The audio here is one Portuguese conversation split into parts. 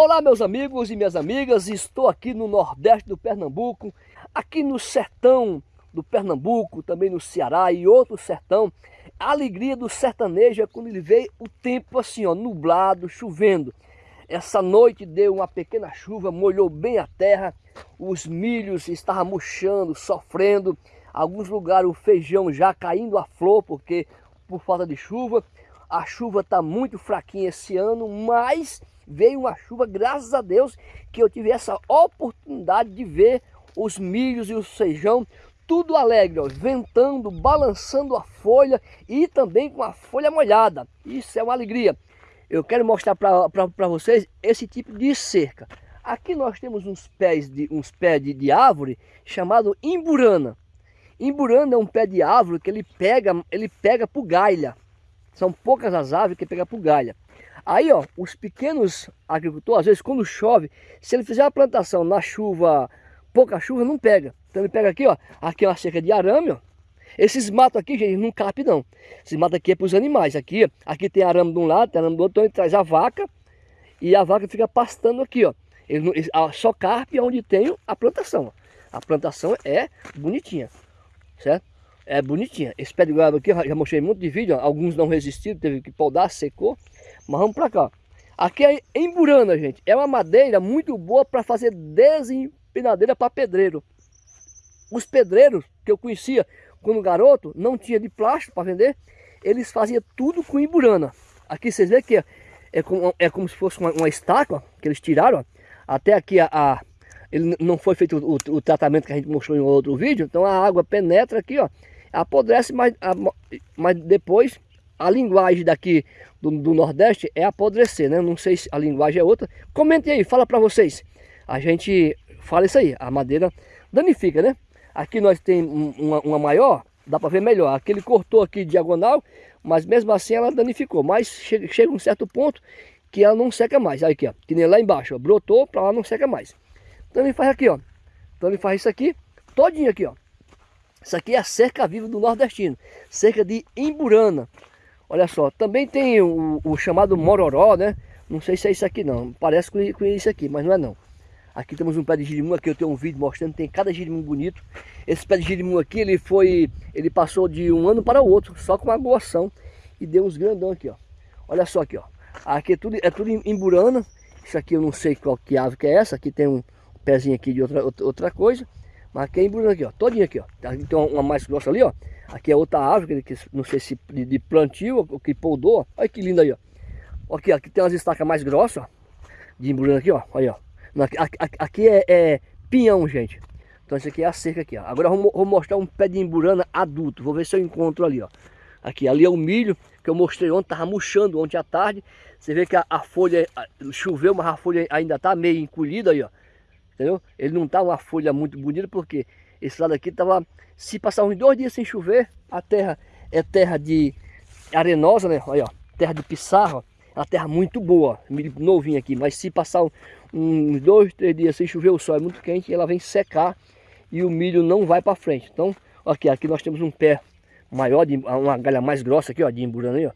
Olá meus amigos e minhas amigas, estou aqui no Nordeste do Pernambuco, aqui no sertão do Pernambuco, também no Ceará e outro sertão. A alegria do sertanejo é quando ele vê o tempo assim, ó, nublado, chovendo. Essa noite deu uma pequena chuva, molhou bem a terra, os milhos estavam murchando, sofrendo. Alguns lugares o feijão já caindo a flor, porque por falta de chuva. A chuva está muito fraquinha esse ano, mas veio uma chuva, graças a Deus, que eu tive essa oportunidade de ver os milhos e o feijão tudo alegre, ó, ventando, balançando a folha e também com a folha molhada. Isso é uma alegria. Eu quero mostrar para vocês esse tipo de cerca. Aqui nós temos uns pés de, uns pés de, de árvore chamado imburana. Imburana é um pé de árvore que ele pega, ele pega por galha. São poucas as árvores que pega por galha. Aí, ó, os pequenos agricultores, às vezes quando chove, se ele fizer a plantação na chuva, pouca chuva, não pega. Então ele pega aqui, ó, aqui é uma cerca de arame, ó. Esses matos aqui, gente, não cabe não. Esses matos aqui é para os animais. Aqui, aqui tem arame de um lado, tem arame do outro, então ele traz a vaca e a vaca fica pastando aqui, ó. Ele, só carpe onde tem a plantação. A plantação é bonitinha, certo? É bonitinha. Esse pé de goiaba aqui, já mostrei muito de vídeo, ó. alguns não resistiram, teve que podar, secou. Mas vamos para cá. Aqui é emburana, gente. É uma madeira muito boa para fazer desempinadeira para pedreiro. Os pedreiros que eu conhecia quando garoto, não tinha de plástico para vender, eles faziam tudo com emburana. Aqui vocês veem que é, é, como, é como se fosse uma, uma ó, que eles tiraram. Até aqui a, a, ele não foi feito o, o, tratamento que a gente mostrou em outro vídeo, então a água penetra aqui, ó, apodrece, mas, a, mas depois a linguagem daqui do, do, Nordeste é apodrecer, né? Não sei se a linguagem é outra. Comente aí, fala para vocês. A gente fala isso aí, a madeira danifica, né? Aqui nós temos uma, uma maior, dá para ver melhor. Aqui ele cortou aqui diagonal, mas mesmo assim ela danificou. Mas chega, chega um certo ponto que ela não seca mais. Aí aqui, ó, que nem lá embaixo, ó, brotou para lá não seca mais. Então ele faz aqui, ó. Então ele faz isso aqui, todinho aqui, ó. Isso aqui é a cerca viva do nordestino, cerca de Imburana. Olha só, também tem o, o, chamado mororó, né? Não sei se é isso aqui não, parece com, com isso aqui, mas não é não. Aqui temos um pé de girimum, aqui eu tenho um vídeo mostrando, tem cada girimum bonito. Esse pé de girimum aqui, ele foi, ele passou de um ano para o outro, só com uma goação. E deu uns grandão aqui, ó. Olha só aqui, ó. Aqui é tudo, é tudo em burana. Isso aqui eu não sei qual que ave que é essa. Aqui tem um pezinho aqui de outra, outra coisa. É em burana aqui, ó. Todinho aqui, ó. Aqui tem uma, mais grossa ali, ó. Aqui é outra árvore, que não sei se de, plantio ou que poldou. Olha que linda aí, ó. Aqui, aqui tem umas estacas mais grossas, ó. De embrulhando aqui, ó. Olha, ó. Aqui, é, é, pinhão, gente. Então esse aqui é a cerca aqui, ó. Agora eu vou, mostrar um pé de emburana adulto. Vou ver se eu encontro ali, ó. Aqui, ali é o milho que eu mostrei ontem, tava murchando ontem à tarde. Você vê que a, a folha choveu, mas a folha ainda tá meio encolhida aí, ó. Entendeu? Ele não tá uma folha muito bonita porque esse lado aqui tava se passar uns dois dias sem chover, a terra é terra de arenosa, né? Olha, ó, terra de pissarra, uma terra muito boa, milho novinho aqui. Mas se passar uns dois, três dias sem chover, o sol é muito quente, ela vem secar e o milho não vai para frente. Então, aqui, aqui nós temos um pé maior, de, uma galha mais grossa aqui, ó, de emburana aí, ó.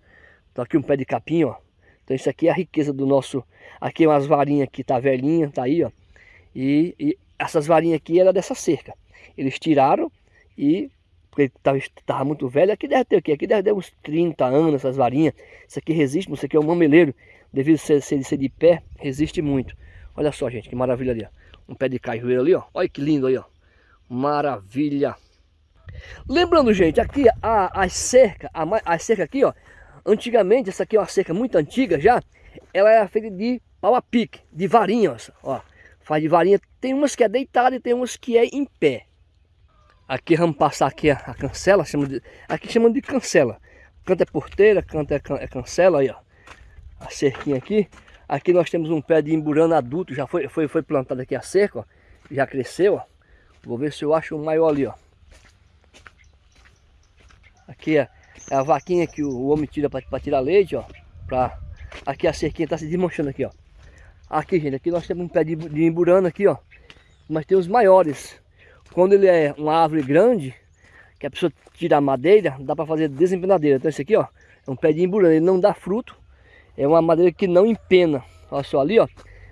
Então aqui um pé de capim, ó. Então isso aqui é a riqueza do nosso... Aqui umas varinhas que tá velhinha, tá aí, ó. E, e essas varinhas aqui era dessa cerca. Eles tiraram e porque estava muito velho, aqui deve ter o quê? Aqui deve ter uns 30 anos essas varinhas. Isso aqui resiste, isso aqui é um mameleiro. Devido a ser, ser, ser de pé, resiste muito. Olha só, gente, que maravilha ali, ó. Um pé de cajueiro ali, ó. Olha que lindo aí, ó. Maravilha. Lembrando, gente, aqui a, a cerca, a, a cerca aqui, ó. Antigamente, essa aqui é uma cerca muito antiga já. Ela era feita de pau a pique, de varinhas, ó. Faz de varinha. Tem umas que é deitada e tem umas que é em pé. Aqui vamos passar aqui a, a cancela, chama de, aqui chamam de cancela. Canto é porteira, canto é, é cancela, aí ó. A cerquinha aqui. Aqui nós temos um pé de emburana adulto, já foi, foi, foi plantado aqui a cerca, ó. Já cresceu, ó. Vou ver se eu acho um maior ali, ó. Aqui é, é a vaquinha que o, o homem tira para tirar leite, ó. Pra, aqui a cerquinha está se desmanchando aqui, ó. Aqui, gente, aqui nós temos um pé de, de emburana aqui, ó. Mas tem os maiores. Quando ele é uma árvore grande, que a pessoa tira a madeira, dá para fazer desempenadeira. Então esse aqui, ó, é um pé de emburana, ele não dá fruto. É uma madeira que não empena. Olha só ali, ó.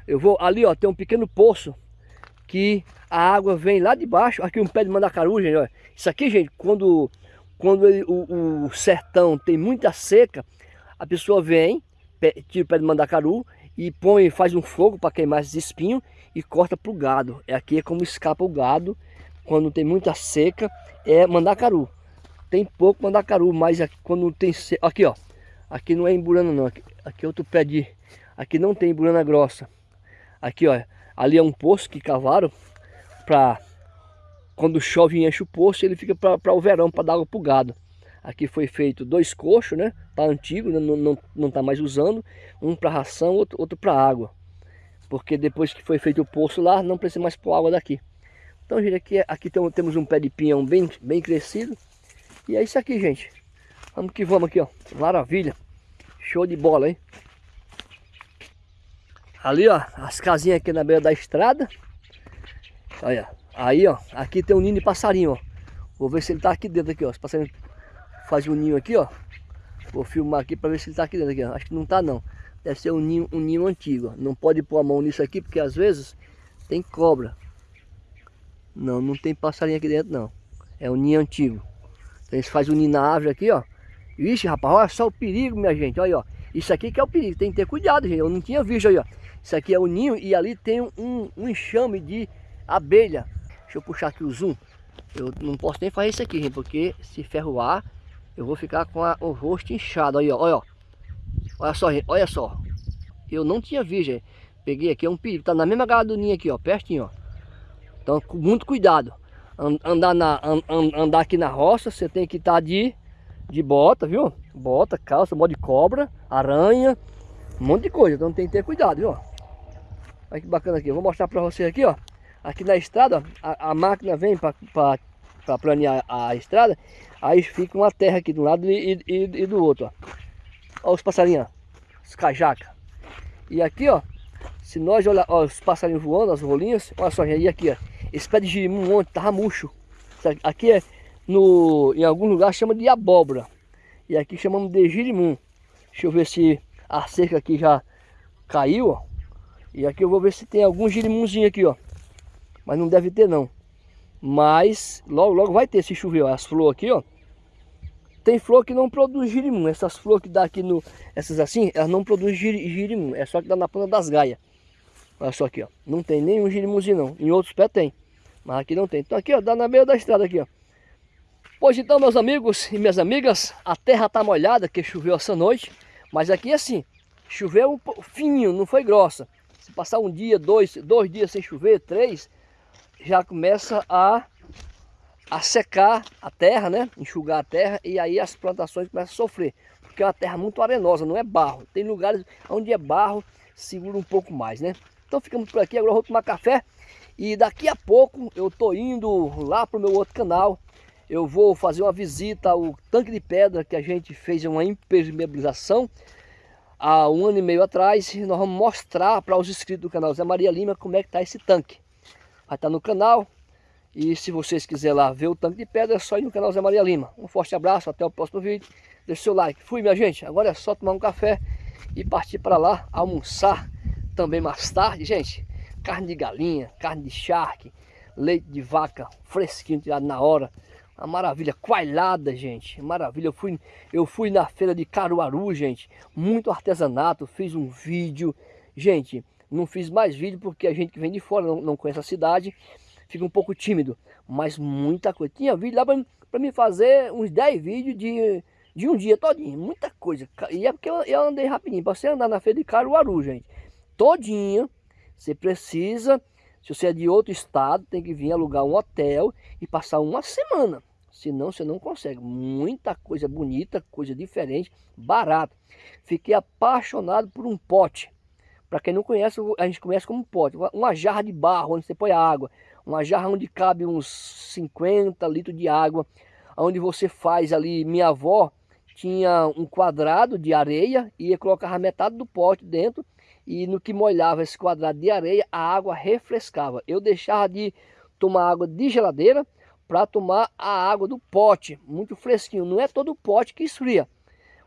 Eu vou ali, ó, tem um pequeno poço que a água vem lá de baixo. Aqui um pé de mandacaru, gente, ó. Isso aqui, gente, quando, quando ele, o, o sertão tem muita seca, a pessoa vem, tira o pé de mandacaru e põe, faz um fogo para queimar esses espinhos e corta para o gado. É aqui é como escapa o gado quando tem muita seca, é mandacaru. Tem pouco mandacaru, mas aqui, quando tem seca, aqui ó, aqui não é emburana não, aqui, aqui é outro pé de, aqui não tem emburana grossa. Aqui ó, ali é um poço que cavaram para quando chove e enche o poço, ele fica para o verão, para dar água para o gado. Aqui foi feito dois coxos, né? Tá antigo, né? não, não, não tá mais usando. Um para ração, outro, outro para água. Porque depois que foi feito o poço lá, não precisa mais pôr água daqui. Então, gente, aqui, aqui tem, temos um pé de pinhão bem, bem crescido. E é isso aqui, gente. Vamos que vamos aqui, ó. Maravilha. Show de bola, hein? Ali, ó, as casinhas aqui na beira da estrada. Olha, aí, ó, aqui tem um ninho de passarinho, ó. Vou ver se ele tá aqui dentro aqui, ó. Os passarinhos fazem um ninho aqui, ó. Vou filmar aqui para ver se ele tá aqui dentro aqui, ó. Acho que não tá não. Deve ser um ninho, um ninho antigo, ó. Não pode pôr a mão nisso aqui porque às vezes tem cobra. Não, não tem passarinho aqui dentro não. É um ninho antigo. Então eles fazem um ninho na árvore aqui, ó. Ixi, rapaz, olha só o perigo, minha gente. Olha aí, ó. Isso aqui que é o perigo. Tem que ter cuidado, gente. Eu não tinha visto aí, ó. Isso aqui é o ninho e ali tem um, um enxame de abelha. Deixa eu puxar aqui o zoom. Eu não posso nem fazer isso aqui, gente, porque se ferroar, eu vou ficar com a, o rosto inchado. Aí, ó, olha. Olha só, gente, olha só. Eu não tinha visto, gente. Peguei aqui, é um perigo. Tá na mesma galera do ninho aqui, ó, pertinho, ó. Então, com muito cuidado. Andar, na, andar aqui na roça, você tem que estar tá de, de bota, viu? Bota, calça, modo de cobra, aranha, um monte de coisa. Então tem que ter cuidado, viu? Olha que bacana aqui. Eu vou mostrar para vocês aqui, ó. Aqui na estrada, a, a máquina vem para planear a, estrada. Aí fica uma terra aqui de um lado e, e, e do outro, ó. Olha os passarinhos, os cajaca. E aqui, ó, se nós olhar ó, os passarinhos voando, as rolinhas, olha só, e aqui, ó, esse pé de girimum ontem tava murcho. Aqui é, no, em algum lugar chama de abóbora. E aqui chamamos de girimum. Deixa eu ver se a cerca aqui já caiu, ó. E aqui eu vou ver se tem algum girimunzinho aqui, ó. Mas não deve ter não. Mas logo, logo vai ter se chover. As flores aqui, ó. Tem flor que não produz girimum. Essas flores que dá aqui no... Essas assim, elas não produzem girimum. É só que dá na ponta das gaias. Olha só aqui, ó. Não tem nenhum girimunzinho não. Em outros pés tem. Mas aqui não tem. Então aqui, ó. Dá na beira da estrada aqui, ó. Pois então, meus amigos e minhas amigas. A terra tá molhada, que choveu essa noite. Mas aqui assim, choveu um fininho, não foi grossa. Se passar um dia, dois, dois dias sem chover, três, já começa a, a secar a terra, né? Enxugar a terra e aí as plantações começam a sofrer. Porque é uma terra muito arenosa, não é barro. Tem lugares onde é barro, segura um pouco mais, né? Então ficamos por aqui, agora eu vou tomar café. E daqui a pouco eu tô indo lá pro meu outro canal. Eu vou fazer uma visita ao tanque de pedra que a gente fez uma impermeabilização há um ano e meio atrás. E nós vamos mostrar para os inscritos do canal Zé Maria Lima como é que está esse tanque. Vai estar tá no canal. E se vocês quiserem lá ver o tanque de pedra, é só ir no canal Zé Maria Lima. Um forte abraço, até o próximo vídeo. Deixe seu like. Fui, minha gente. Agora é só tomar um café e partir para lá almoçar também mais tarde, gente. Carne de galinha, carne de charque, leite de vaca fresquinho, tirado na hora. Uma maravilha, coalhada, gente. Maravilha. Eu fui, eu fui na feira de Caruaru, gente. Muito artesanato. Fiz um vídeo. Gente, não fiz mais vídeo porque a gente que vem de fora não, não conhece a cidade. Fica um pouco tímido. Mas muita coisa. Tinha vídeo lá para me fazer uns 10 vídeos de, de um dia todinho. Muita coisa. E é porque eu, eu andei rapidinho. Para você andar na feira de Caruaru, gente. Todinha. Você precisa se você é de outro estado, tem que vir alugar um hotel e passar uma semana. Senão você não consegue. Muita coisa bonita, coisa diferente, barato. Fiquei apaixonado por um pote. Para quem não conhece, a gente conhece como pote. Uma jarra de barro onde você põe a água. Uma jarra onde cabe uns 50 litros de água. Onde você faz ali, minha avó tinha um quadrado de areia e colocava metade do pote dentro e no que molhava esse quadrado de areia, a água refrescava. Eu deixava de tomar água de geladeira para tomar a água do pote, muito fresquinho. Não é todo pote que esfria.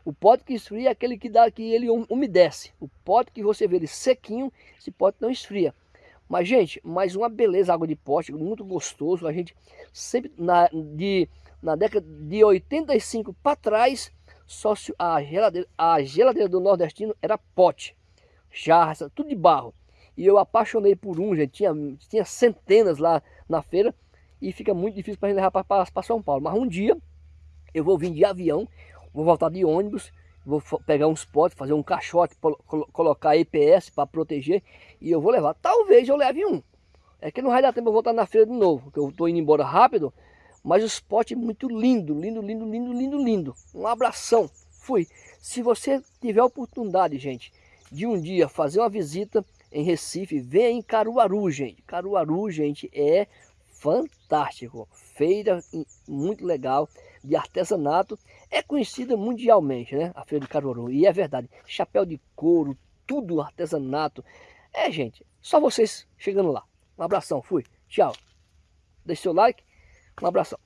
O pote que esfria é aquele que dá que ele umedece. O pote que você vê ele sequinho, esse pote não esfria. Mas, gente, mais uma beleza água de pote, muito gostoso. A gente sempre, na, de, na década de 85 para trás, só a geladeira, a geladeira do nordestino era pote, jarra, tudo de barro. E eu apaixonei por um, gente, tinha, tinha centenas lá na feira e fica muito difícil para gente levar para São Paulo. Mas um dia eu vou vir de avião, vou voltar de ônibus, vou pegar uns potes, fazer um caixote, colocar EPS para proteger e eu vou levar. Talvez eu leve um. É que não vai dar tempo eu voltar na feira de novo, porque eu estou indo embora rápido, mas os potes muito lindo, lindo, lindo, lindo, lindo, lindo. Um abração. Fui. Se você tiver a oportunidade, gente, de um dia fazer uma visita em Recife, venha em Caruaru, gente. Caruaru, gente, é fantástico. Feira muito legal de artesanato. É conhecida mundialmente, né? A Feira de Caruaru. E é verdade. Chapéu de couro, tudo artesanato. É, gente, só vocês chegando lá. Um abração, fui. Tchau. Deixe seu like. Um abração.